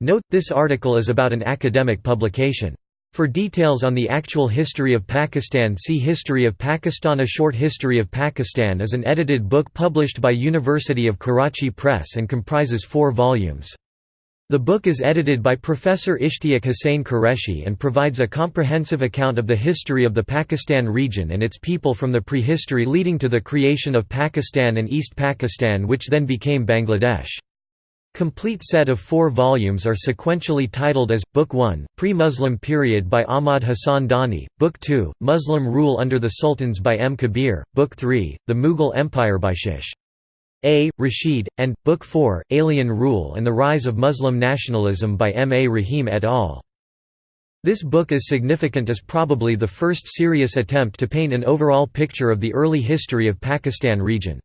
Note, this article is about an academic publication. For details on the actual history of Pakistan see History of Pakistan A Short History of Pakistan is an edited book published by University of Karachi Press and comprises four volumes. The book is edited by Professor Ishtiaq Hussain Qureshi and provides a comprehensive account of the history of the Pakistan region and its people from the prehistory leading to the creation of Pakistan and East Pakistan which then became Bangladesh. Complete set of four volumes are sequentially titled as, Book 1, Pre-Muslim Period by Ahmad Hassan Dani, Book 2, Muslim Rule under the Sultans by M. Kabir, Book 3, The Mughal Empire by Shish. A. Rashid, and, Book 4, Alien Rule and the Rise of Muslim Nationalism by M. A. Rahim et al. This book is significant as probably the first serious attempt to paint an overall picture of the early history of Pakistan region.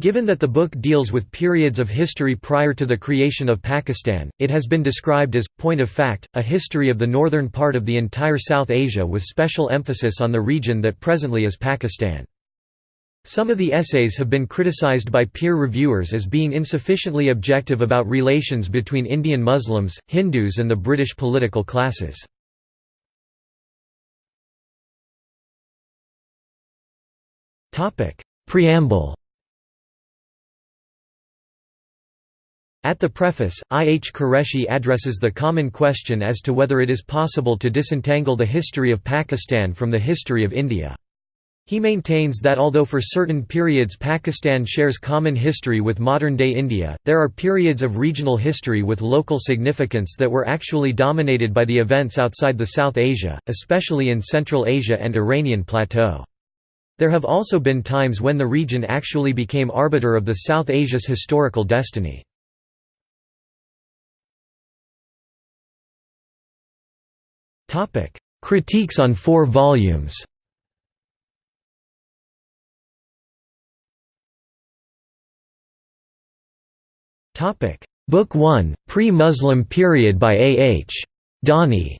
Given that the book deals with periods of history prior to the creation of Pakistan, it has been described as, point of fact, a history of the northern part of the entire South Asia with special emphasis on the region that presently is Pakistan. Some of the essays have been criticized by peer reviewers as being insufficiently objective about relations between Indian Muslims, Hindus and the British political classes. Preamble At the preface, I. H. Qureshi addresses the common question as to whether it is possible to disentangle the history of Pakistan from the history of India. He maintains that although for certain periods Pakistan shares common history with modern-day India, there are periods of regional history with local significance that were actually dominated by the events outside the South Asia, especially in Central Asia and Iranian Plateau. There have also been times when the region actually became arbiter of the South Asia's historical destiny. Critiques on four volumes Book 1, Pre-Muslim Period by A. H. Dani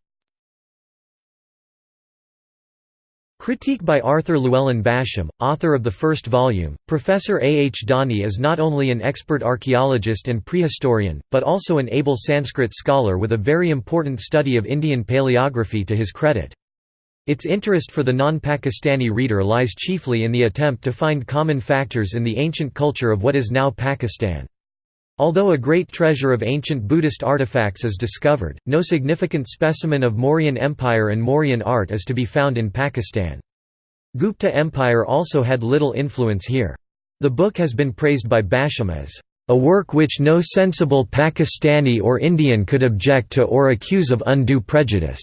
Critique by Arthur Llewellyn Basham, author of the first volume. Professor A. H. Dani is not only an expert archaeologist and prehistorian, but also an able Sanskrit scholar with a very important study of Indian paleography to his credit. Its interest for the non-Pakistani reader lies chiefly in the attempt to find common factors in the ancient culture of what is now Pakistan. Although a great treasure of ancient Buddhist artifacts is discovered, no significant specimen of Mauryan Empire and Mauryan art is to be found in Pakistan. Gupta Empire also had little influence here. The book has been praised by Basham as a work which no sensible Pakistani or Indian could object to or accuse of undue prejudice.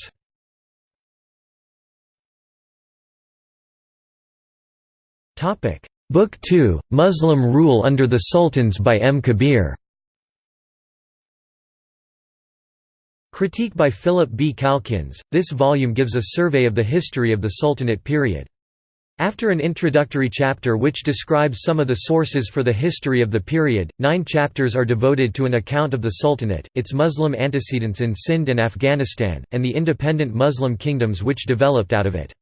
Book 2, Muslim Rule under the Sultans by M. Kabir Critique by Philip B. Calkins, this volume gives a survey of the history of the Sultanate period. After an introductory chapter which describes some of the sources for the history of the period, nine chapters are devoted to an account of the Sultanate, its Muslim antecedents in Sind and Afghanistan, and the independent Muslim kingdoms which developed out of it.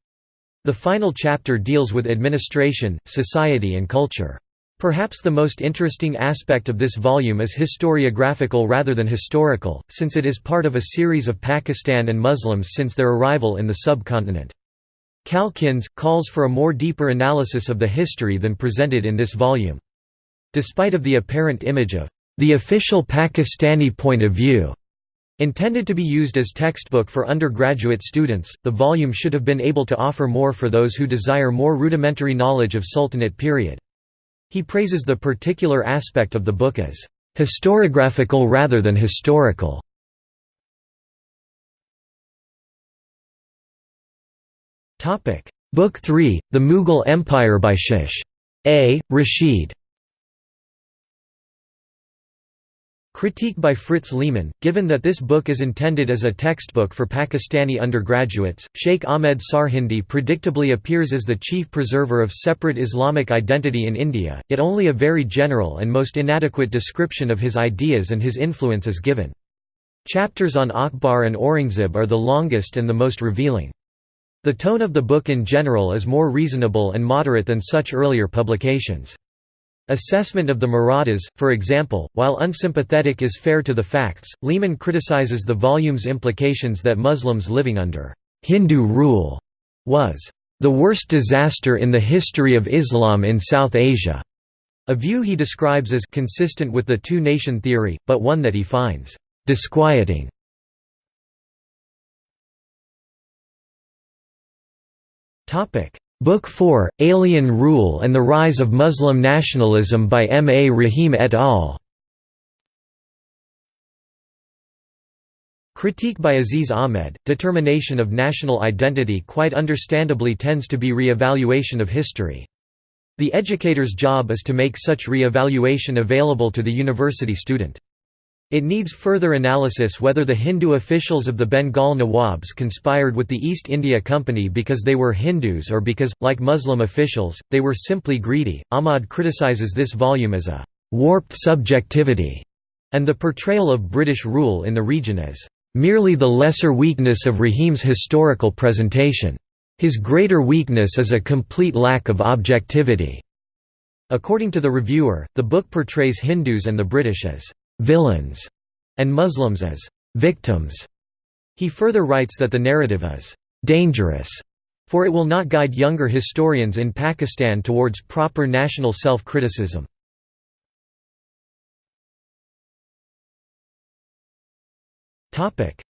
The final chapter deals with administration, society and culture. Perhaps the most interesting aspect of this volume is historiographical rather than historical, since it is part of a series of Pakistan and Muslims since their arrival in the subcontinent. Calkins, calls for a more deeper analysis of the history than presented in this volume. Despite of the apparent image of the official Pakistani point of view, intended to be used as textbook for undergraduate students, the volume should have been able to offer more for those who desire more rudimentary knowledge of Sultanate period. He praises the particular aspect of the book as historiographical rather than historical. Book 3, The Mughal Empire by Shish. A. Rashid Critique by Fritz Lehmann, given that this book is intended as a textbook for Pakistani undergraduates, Sheikh Ahmed Sarhindi predictably appears as the chief preserver of separate Islamic identity in India, yet only a very general and most inadequate description of his ideas and his influence is given. Chapters on Akbar and Aurangzeb are the longest and the most revealing. The tone of the book in general is more reasonable and moderate than such earlier publications. Assessment of the Marathas, for example, while unsympathetic is fair to the facts, Lehmann criticizes the volume's implications that Muslims living under Hindu rule was the worst disaster in the history of Islam in South Asia, a view he describes as consistent with the two-nation theory, but one that he finds disquieting. Book 4, Alien Rule and the Rise of Muslim Nationalism by M. A. Rahim et al. Critique by Aziz Ahmad, determination of national identity quite understandably tends to be re-evaluation of history. The educator's job is to make such re-evaluation available to the university student. It needs further analysis whether the Hindu officials of the Bengal Nawabs conspired with the East India Company because they were Hindus or because, like Muslim officials, they were simply greedy. Ahmad criticizes this volume as a warped subjectivity and the portrayal of British rule in the region as merely the lesser weakness of Rahim's historical presentation. His greater weakness is a complete lack of objectivity." According to the reviewer, the book portrays Hindus and the British as «villains» and Muslims as «victims». He further writes that the narrative is «dangerous» for it will not guide younger historians in Pakistan towards proper national self-criticism.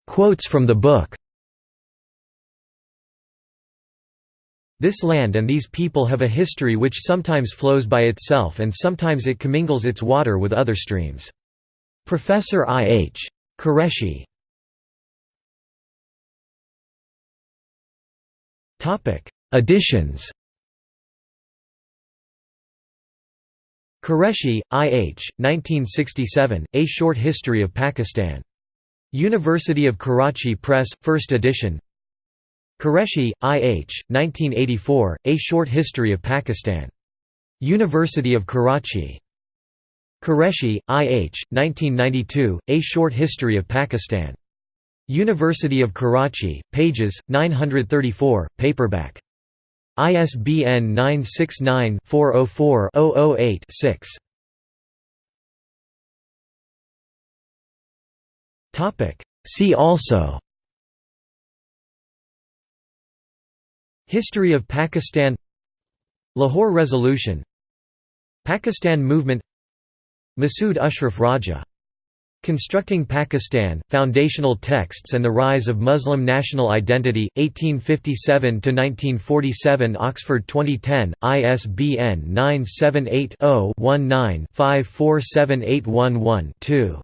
Quotes from the book This land and these people have a history which sometimes flows by itself and sometimes it commingles its water with other streams. Professor I. H. Qureshi Editions Qureshi, I. H., 1967, A Short History of Pakistan. University of Karachi Press, 1st edition Qureshi, I. H., 1984, A Short History of Pakistan. University of Karachi. Qureshi, I. H., 1992, A Short History of Pakistan. University of Karachi, pages, 934, paperback. ISBN 969 404 008 6. See also History of Pakistan Lahore Resolution Pakistan Movement Masood Ashraf Raja. Constructing Pakistan, Foundational Texts and the Rise of Muslim National Identity, 1857–1947 Oxford 2010, ISBN 978 0 19 547811 2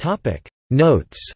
Topic. Notes